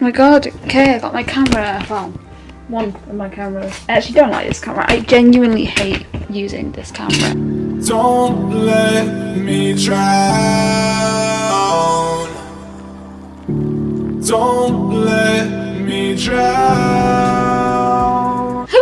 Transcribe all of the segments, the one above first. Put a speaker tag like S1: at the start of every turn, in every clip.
S1: Oh my god, okay, I got my camera. Well, one of my cameras. I actually don't like this camera. I genuinely hate using this camera.
S2: Don't let me drown. Don't let me drown.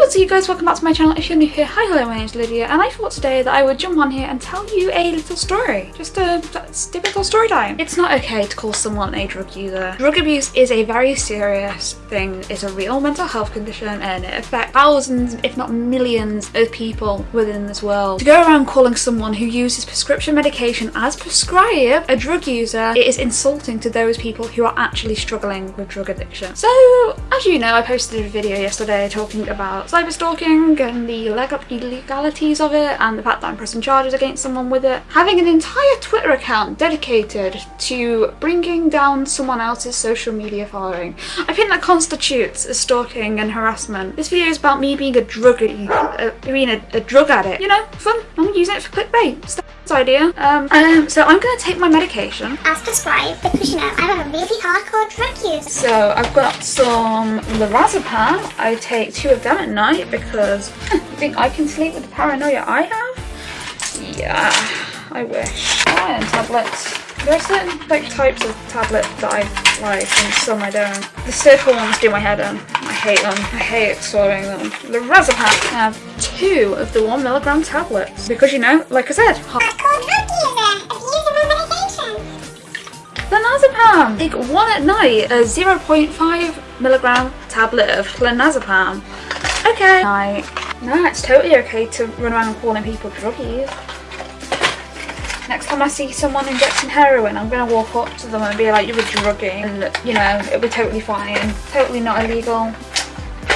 S1: What's up you guys, welcome back to my channel. If you're new here, hi hello, my name's Lydia and I thought today that I would jump on here and tell you a little story. Just a, a typical story time. It's not okay to call someone a drug user. Drug abuse is a very serious thing. It's a real mental health condition and it affects thousands, if not millions of people within this world. To go around calling someone who uses prescription medication as prescribed a drug user, it is insulting to those people who are actually struggling with drug addiction. So, as you know, I posted a video yesterday talking about cyber stalking and the legalities of it and the fact that I'm pressing charges against someone with it. Having an entire Twitter account dedicated to bringing down someone else's social media following. I think that constitutes as stalking and harassment. This video is about me being a druggie, uh, being a, a drug addict. You know, fun. I'm using it for clickbait. The idea. Um, um, so I'm going to take my medication.
S3: as prescribed because you know I'm a really hardcore drug user.
S1: So I've got some lorazepam. I take two of them at night because you think I can sleep with the paranoia I have? Yeah, I wish. Iron tablets. There are certain like types of tablets that I like and some I don't. The circle ones do my head in. I hate them. I hate swallowing them. The have two of the one milligram tablets because you know, like I said, hot
S3: Hardcore drug user. Abusing my.
S1: Clonazepam! Take one at night, a 0.5 milligram tablet of clonazepam. Okay. Night. No, it's totally okay to run around calling people druggies. Next time I see someone injecting heroin, I'm gonna walk up to them and be like, you're a druggie. And, you know, it'll be totally fine. Totally not illegal.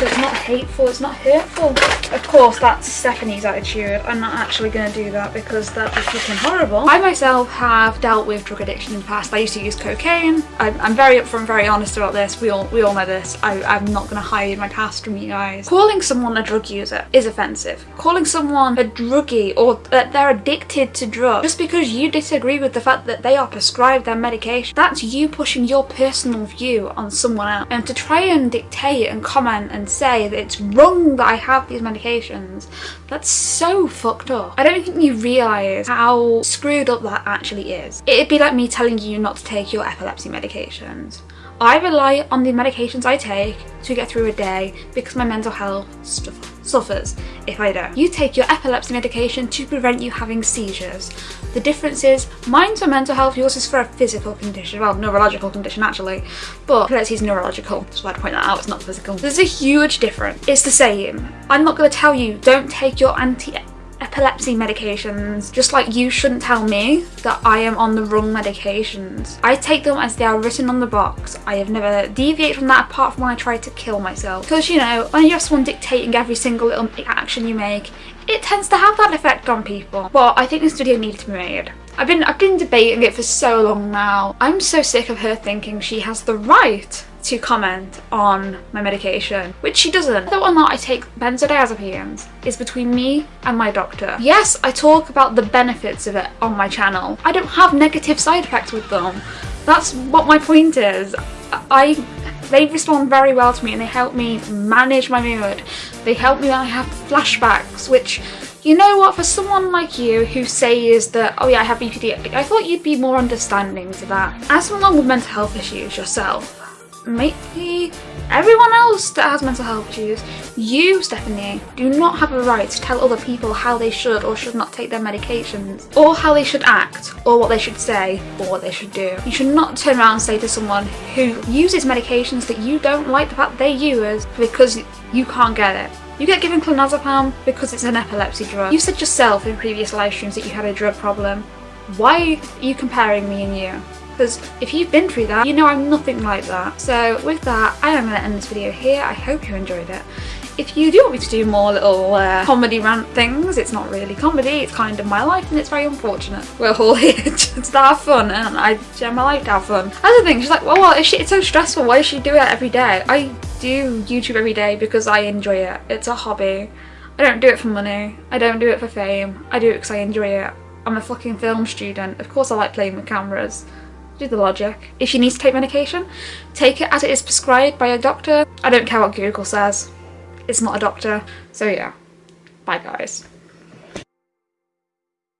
S1: So it's not hateful, it's not hurtful. Of course, that's Stephanie's attitude. I'm not actually going to do that because that would be horrible. I myself have dealt with drug addiction in the past. I used to use cocaine. I'm, I'm very upfront, very honest about this. We all we all know this. I, I'm not going to hide my past from you guys. Calling someone a drug user is offensive. Calling someone a druggie or that they're addicted to drugs just because you disagree with the fact that they are prescribed their medication, that's you pushing your personal view on someone else. And to try and dictate and comment and say that it's wrong that I have these medications, that's so fucked up. I don't think you realise how screwed up that actually is. It'd be like me telling you not to take your epilepsy medications. I rely on the medications I take to get through a day because my mental health stuff suffers if I don't. You take your epilepsy medication to prevent you having seizures. The difference is mine's for mental health, yours is for a physical condition, well, neurological condition actually, but epilepsy is neurological, so I'd point that out, it's not physical. There's a huge difference. It's the same. I'm not going to tell you don't take your anti epilepsy medications just like you shouldn't tell me that I am on the wrong medications. I take them as they are written on the box. I have never deviated from that apart from when I tried to kill myself. Because you know, when you're someone dictating every single little action you make, it tends to have that effect on people. But I think this video needed to be made. I've been I've been debating it for so long now. I'm so sick of her thinking she has the right to comment on my medication, which she doesn't. Whether or not I take benzodiazepines is between me and my doctor. Yes, I talk about the benefits of it on my channel. I don't have negative side effects with them. That's what my point is. I they respond very well to me and they help me manage my mood. They help me when I have flashbacks, which you know what, for someone like you who says that, oh yeah, I have BPD, I thought you'd be more understanding to that. As someone with mental health issues yourself, maybe everyone else that has mental health issues, you, Stephanie, do not have a right to tell other people how they should or should not take their medications, or how they should act, or what they should say, or what they should do. You should not turn around and say to someone who uses medications that you don't like the fact they use because you can't get it. You get given clonazepam because it's an epilepsy drug. You said yourself in previous live streams that you had a drug problem. Why are you comparing me and you? Because if you've been through that, you know I'm nothing like that. So with that, I am going to end this video here. I hope you enjoyed it. If you do want me to do more little uh, comedy rant things, it's not really comedy, it's kind of my life and it's very unfortunate. We're all here just to have fun and I share my life to have fun. That's the thing, she's like, well, well she, it's so stressful, why does she do it every day? I do YouTube every day because I enjoy it. It's a hobby. I don't do it for money. I don't do it for fame. I do it because I enjoy it. I'm a fucking film student. Of course I like playing with cameras. Do the logic. If you need to take medication, take it as it is prescribed by a doctor. I don't care what Google says. It's not a doctor. So yeah, bye guys.